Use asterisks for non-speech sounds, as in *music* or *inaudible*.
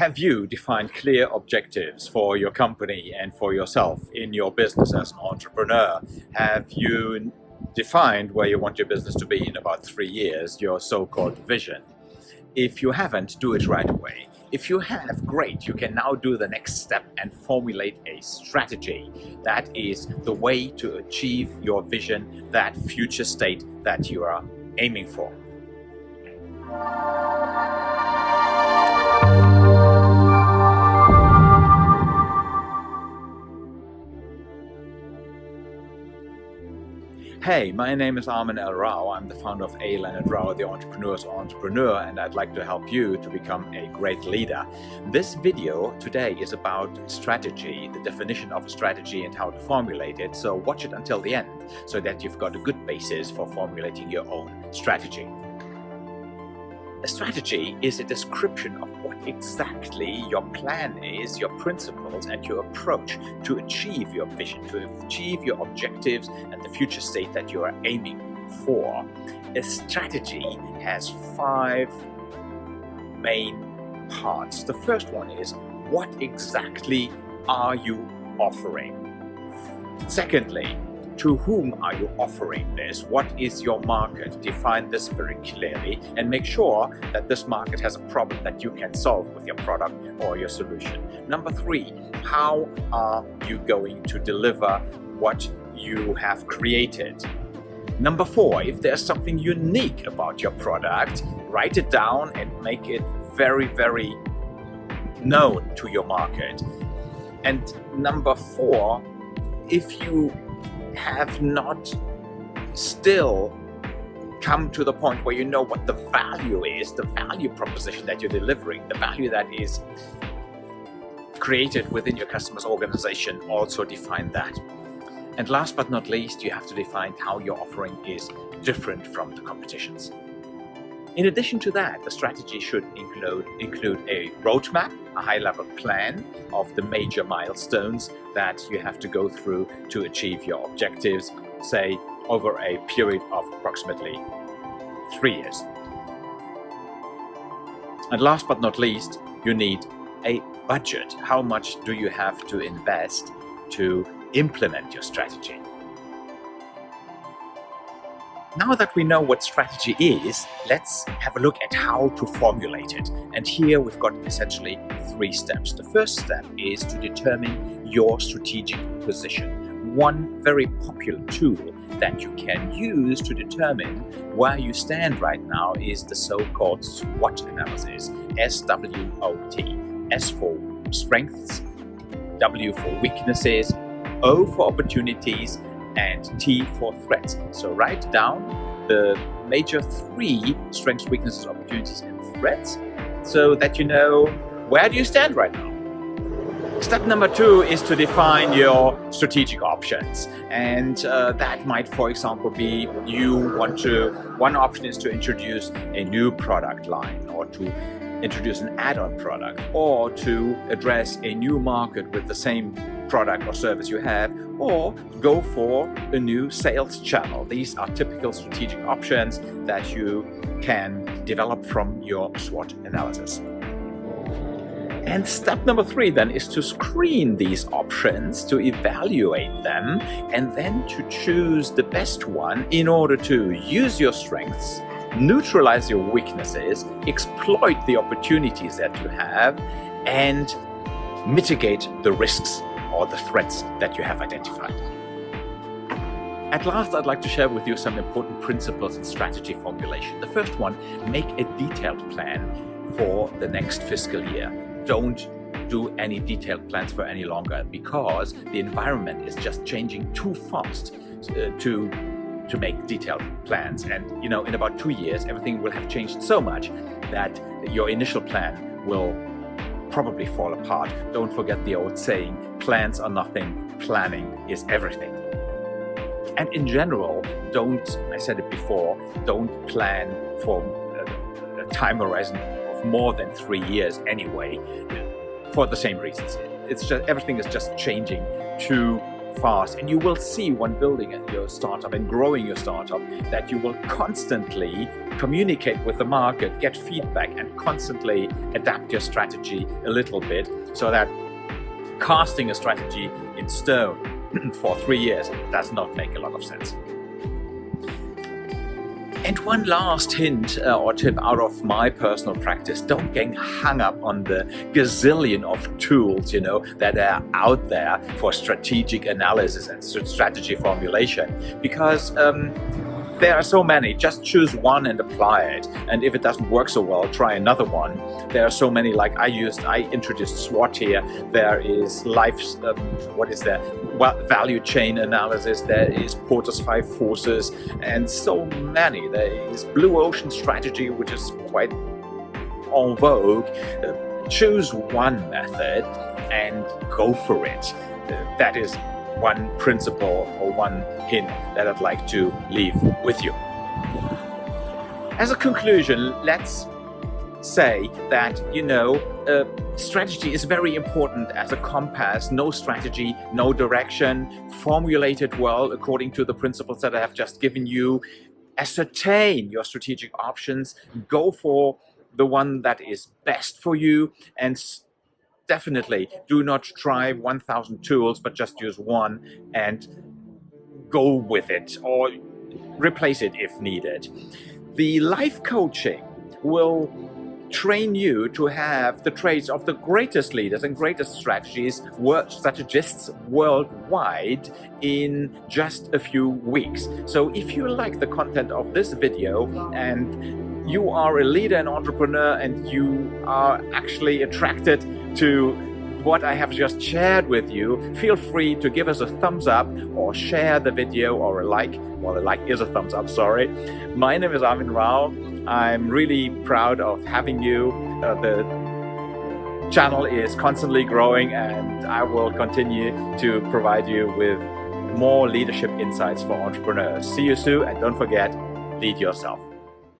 Have you defined clear objectives for your company and for yourself in your business as an entrepreneur? Have you defined where you want your business to be in about three years, your so-called vision? If you haven't, do it right away. If you have, great, you can now do the next step and formulate a strategy. That is the way to achieve your vision, that future state that you are aiming for. Hey, my name is Armin L. Rao. I'm the founder of A. Leonard Rao, the entrepreneur's entrepreneur, and I'd like to help you to become a great leader. This video today is about strategy, the definition of a strategy and how to formulate it. So watch it until the end so that you've got a good basis for formulating your own strategy. A strategy is a description of what exactly your plan is, your principles and your approach to achieve your vision, to achieve your objectives and the future state that you are aiming for. A strategy has five main parts. The first one is what exactly are you offering? Secondly, to whom are you offering this? What is your market? Define this very clearly and make sure that this market has a problem that you can solve with your product or your solution. Number three, how are you going to deliver what you have created? Number four, if there's something unique about your product, write it down and make it very, very known to your market. And number four, if you have not still come to the point where you know what the value is, the value proposition that you're delivering, the value that is created within your customer's organization, also define that. And last but not least, you have to define how your offering is different from the competition's. In addition to that, the strategy should include, include a roadmap, a high-level plan of the major milestones that you have to go through to achieve your objectives, say, over a period of approximately three years. And last but not least, you need a budget. How much do you have to invest to implement your strategy? Now that we know what strategy is, let's have a look at how to formulate it. And here we've got essentially three steps. The first step is to determine your strategic position. One very popular tool that you can use to determine where you stand right now is the so-called SWOT analysis, S-W-O-T. S for strengths, W for weaknesses, O for opportunities, and T for threats. So write down the major three strengths, weaknesses, opportunities, and threats so that you know where do you stand right now. Step number two is to define your strategic options. And uh, that might, for example, be you want to, one option is to introduce a new product line or to introduce an add-on product or to address a new market with the same product or service you have or go for a new sales channel. These are typical strategic options that you can develop from your SWOT analysis. And step number three then is to screen these options, to evaluate them, and then to choose the best one in order to use your strengths neutralize your weaknesses, exploit the opportunities that you have, and mitigate the risks or the threats that you have identified. At last, I'd like to share with you some important principles in strategy formulation. The first one, make a detailed plan for the next fiscal year. Don't do any detailed plans for any longer because the environment is just changing too fast uh, to to make detailed plans. And you know, in about two years, everything will have changed so much that your initial plan will probably fall apart. Don't forget the old saying, plans are nothing, planning is everything. And in general, don't, I said it before, don't plan for a, time horizon of more than three years anyway, for the same reasons. It's just, everything is just changing too fast and you will see when building your startup and growing your startup that you will constantly communicate with the market, get feedback, and constantly adapt your strategy a little bit so that casting a strategy in stone *clears throat* for three years does not make a lot of sense. And one last hint uh, or tip out of my personal practice, don't get hung up on the gazillion of tools, you know, that are out there for strategic analysis and strategy formulation because um, there are so many, just choose one and apply it. And if it doesn't work so well, try another one. There are so many, like I used, I introduced SWOT here. There is life, um, what is there? Well, value chain analysis. There is Porter's five forces and so many. There is blue ocean strategy, which is quite en vogue. Uh, choose one method and go for it. Uh, that is one principle or one hint that I'd like to leave with you. As a conclusion, let's say that, you know, uh, strategy is very important as a compass. No strategy, no direction, formulated well according to the principles that I have just given you. Ascertain your strategic options, go for the one that is best for you and definitely do not try 1000 tools, but just use one and go with it or replace it if needed. The life coaching will train you to have the traits of the greatest leaders and greatest strategies, strategists worldwide in just a few weeks. So if you like the content of this video and you are a leader and entrepreneur and you are actually attracted to what I have just shared with you, feel free to give us a thumbs up or share the video or a like. Well, a like is a thumbs up, sorry. My name is Armin Rao. I'm really proud of having you. Uh, the channel is constantly growing and I will continue to provide you with more leadership insights for entrepreneurs. See you soon and don't forget, lead yourself.